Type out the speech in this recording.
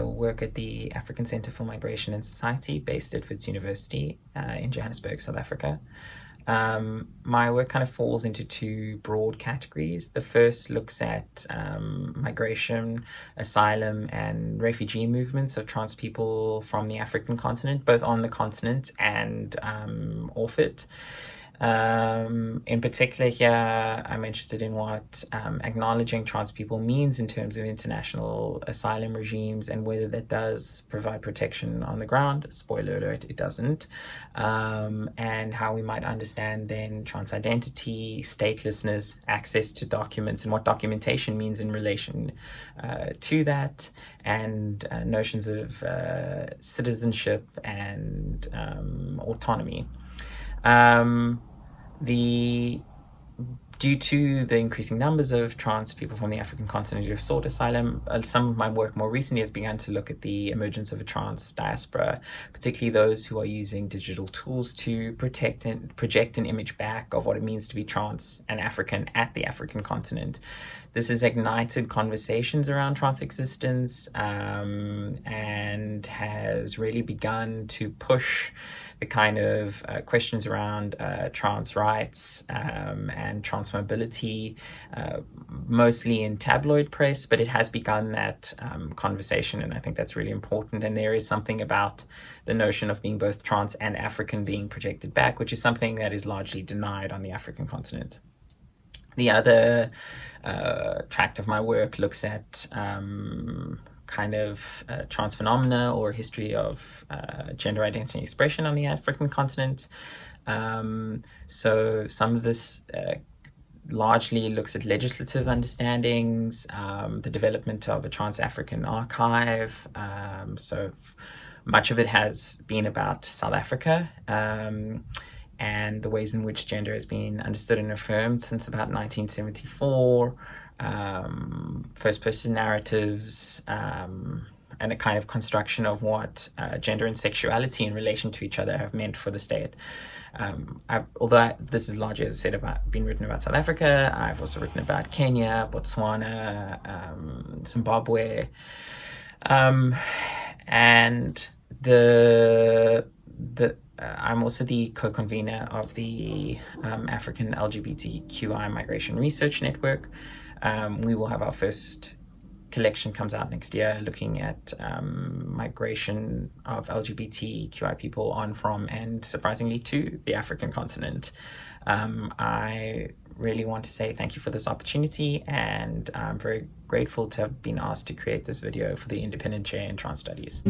work at the African Center for Migration and Society based at Wits University uh, in Johannesburg, South Africa. Um, my work kind of falls into two broad categories. The first looks at um, migration, asylum, and refugee movements of trans people from the African continent, both on the continent and um, off it. Um, in particular here, I'm interested in what um, acknowledging trans people means in terms of international asylum regimes and whether that does provide protection on the ground. Spoiler alert, it doesn't. Um, and how we might understand then trans identity, statelessness, access to documents, and what documentation means in relation uh, to that, and uh, notions of uh, citizenship and um, autonomy. Um, the due to the increasing numbers of trans people from the African continent who have sought asylum, uh, some of my work more recently has begun to look at the emergence of a trans diaspora, particularly those who are using digital tools to protect and project an image back of what it means to be trans and African at the African continent. This has ignited conversations around trans existence um, and has really begun to push the kind of uh, questions around uh, trans rights um, and trans mobility, uh, mostly in tabloid press, but it has begun that um, conversation, and I think that's really important. And there is something about the notion of being both trans and African being projected back, which is something that is largely denied on the African continent. The other uh, tract of my work looks at um, kind of uh, trans phenomena or history of uh, gender identity and expression on the African continent. Um, so some of this uh, largely looks at legislative understandings, um, the development of a trans-African archive. Um, so much of it has been about South Africa. And the ways in which gender has been understood and affirmed since about 1974, um, first person narratives, um, and a kind of construction of what uh, gender and sexuality in relation to each other have meant for the state. Um, although I, this is largely, as I said, about been written about South Africa, I've also written about Kenya, Botswana, um, Zimbabwe, um, and the I'm also the co-convener of the um, African LGBTQI Migration Research Network. Um, we will have our first collection comes out next year looking at um, migration of LGBTQI people on from and surprisingly to the African continent. Um, I really want to say thank you for this opportunity and I'm very grateful to have been asked to create this video for the Independent Chair in Trans Studies.